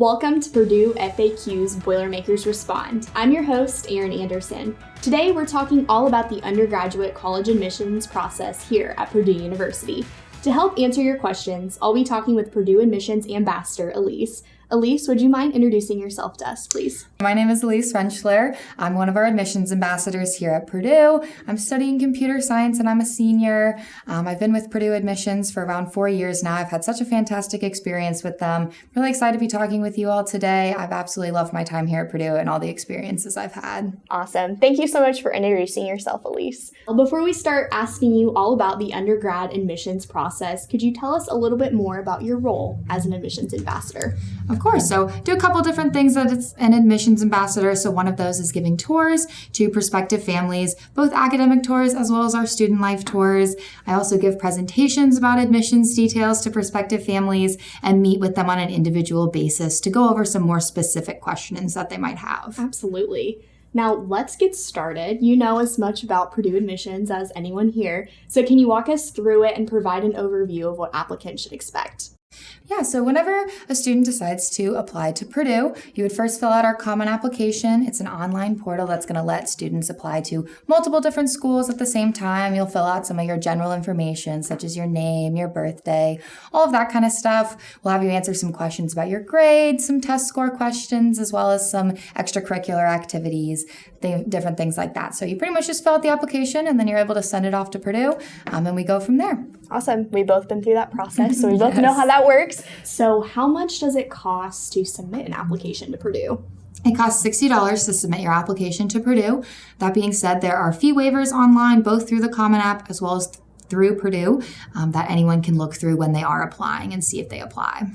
Welcome to Purdue FAQ's Boilermakers Respond. I'm your host, Erin Anderson. Today we're talking all about the undergraduate college admissions process here at Purdue University. To help answer your questions, I'll be talking with Purdue Admissions Ambassador Elise, Elise, would you mind introducing yourself to us, please? My name is Elise Rentschler. I'm one of our admissions ambassadors here at Purdue. I'm studying computer science and I'm a senior. Um, I've been with Purdue Admissions for around four years now. I've had such a fantastic experience with them. Really excited to be talking with you all today. I've absolutely loved my time here at Purdue and all the experiences I've had. Awesome. Thank you so much for introducing yourself, Elise. Before we start asking you all about the undergrad admissions process, could you tell us a little bit more about your role as an admissions ambassador? Of course. So do a couple different things that it's an admissions ambassador. So one of those is giving tours to prospective families, both academic tours as well as our student life tours. I also give presentations about admissions details to prospective families and meet with them on an individual basis to go over some more specific questions that they might have. Absolutely. Now, let's get started. You know as much about Purdue admissions as anyone here, so can you walk us through it and provide an overview of what applicants should expect? Yeah, so whenever a student decides to apply to Purdue, you would first fill out our common application. It's an online portal that's going to let students apply to multiple different schools at the same time. You'll fill out some of your general information, such as your name, your birthday, all of that kind of stuff. We'll have you answer some questions about your grades, some test score questions, as well as some extracurricular activities, th- different things like that. So you pretty much just fill out the application and then you're able to send it off to Purdue, um, and we go from there. Awesome. We've both been through that process, so we both yes. know how that works. So, how much does it cost to submit an application to Purdue? It costs $60 to submit your application to Purdue. That being said, there are fee waivers online, both through the Common App as well as through Purdue, um, that anyone can look through when they are applying and see if they apply.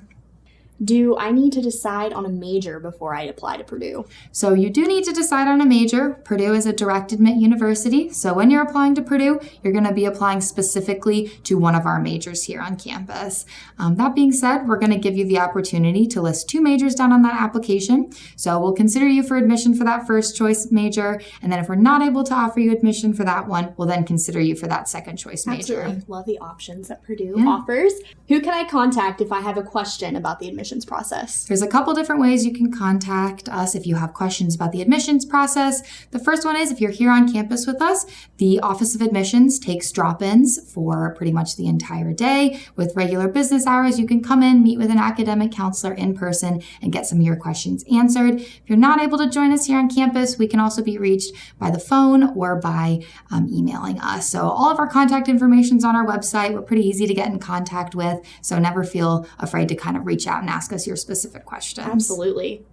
Do I need to decide on a major before I apply to Purdue? So you do need to decide on a major. Purdue is a direct admit university. So when you're applying to Purdue, you're going to be applying specifically to one of our majors here on campus. Um, that being said, we're going to give you the opportunity to list two majors down on that application. So we'll consider you for admission for that first choice major. And then if we're not able to offer you admission for that one, we'll then consider you for that second choice major. Absolutely. Love the options that Purdue yeah. offers. Who can I contact if I have a question about the admission admissions process? There's a couple different ways you can contact us if you have questions about the admissions process. The first one is if you're here on campus with us, the Office of Admissions takes drop ins for pretty much the entire day. With regular business hours, you can come in, meet with an academic counselor in person, and get some of your questions answered. If you're not able to join us here on campus, we can also be reached by the phone or by um, emailing us. So all of our contact information is on our website. We're pretty easy to get in contact with, so never feel afraid to kind of reach out and ask us your specific questions. Absolutely.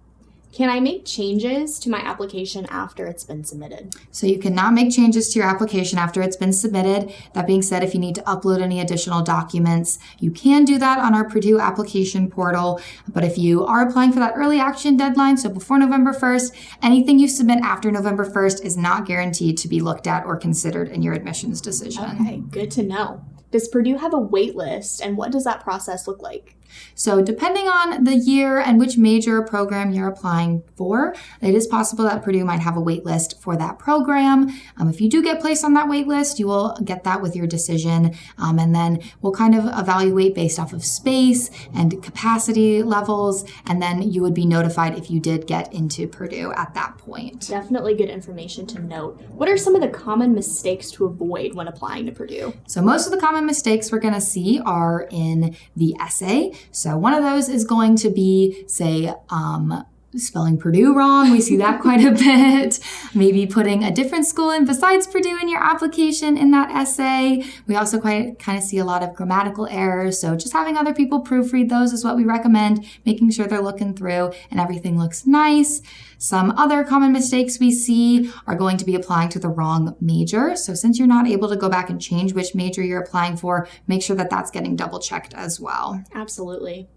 Can I make changes to my application after it's been submitted? So you cannot make changes to your application after it's been submitted. That being said, if you need to upload any additional documents, you can do that on our Purdue application portal. But if you are applying for that early action deadline, so before November 1st, anything you submit after November 1st is not guaranteed to be looked at or considered in your admissions decision. Okay, good to know. Does Purdue have a wait list and what does that process look like? So, depending on the year and which major program you're applying for, it is possible that Purdue might have a wait list for that program. Um, if you do get placed on that wait list, you will get that with your decision. Um, and then we'll kind of evaluate based off of space and capacity levels. And then you would be notified if you did get into Purdue at that point. Definitely good information to note. What are some of the common mistakes to avoid when applying to Purdue? So, most of the common mistakes we're going to see are in the essay. So one of those is going to be, say, um, spelling Purdue wrong. We see that quite a bit. Maybe putting a different school in besides Purdue in your application in that essay. We also quite kind of see a lot of grammatical errors. So just having other people proofread those is what we recommend, making sure they're looking through and everything looks nice. Some other common mistakes we see are going to be applying to the wrong major. So since you're not able to go back and change which major you're applying for, make sure that that's getting double checked as well. Absolutely.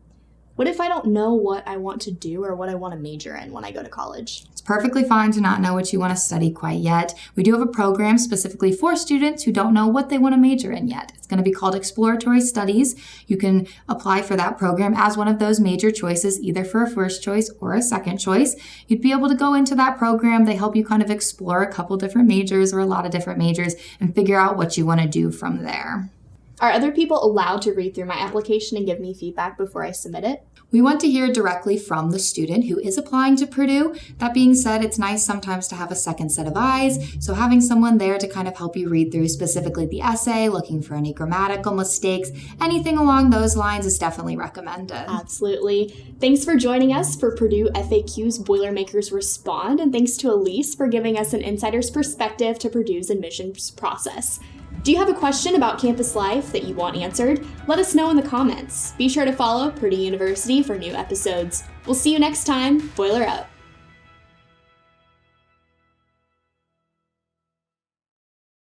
What if I don't know what I want to do or what I want to major in when I go to college? It's perfectly fine to not know what you want to study quite yet. We do have a program specifically for students who don't know what they want to major in yet. It's going to be called Exploratory Studies. You can apply for that program as one of those major choices, either for a first choice or a second choice. You'd be able to go into that program. They help you kind of explore a couple different majors or a lot of different majors and figure out what you want to do from there. Are other people allowed to read through my application and give me feedback before I submit it? We want to hear directly from the student who is applying to Purdue. That being said, it's nice sometimes to have a second set of eyes. So having someone there to kind of help you read through specifically the essay, looking for any grammatical mistakes, anything along those lines is definitely recommended. Absolutely. Thanks for joining us for Purdue FAQ's Boilermakers Respond, and thanks to Elise for giving us an insider's perspective to Purdue's admissions process. Do you have a question about campus life that you want answered? Let us know in the comments. Be sure to follow Purdue University for new episodes. We'll see you next time. Boiler up.